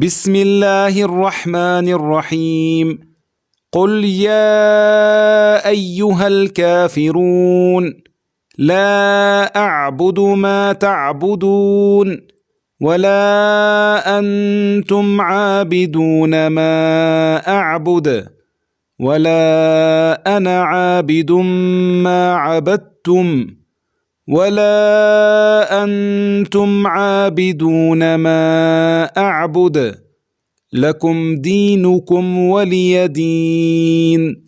بسم الله الرحمن الرحيم قل يا أيها الكافرون لا أعبد ما تعبدون ولا أنتم عابدون ما أعبد ولا أنا عابد ما عبدتم ولا أنتم عابدون ما أعبد لكم دينكم ولي دين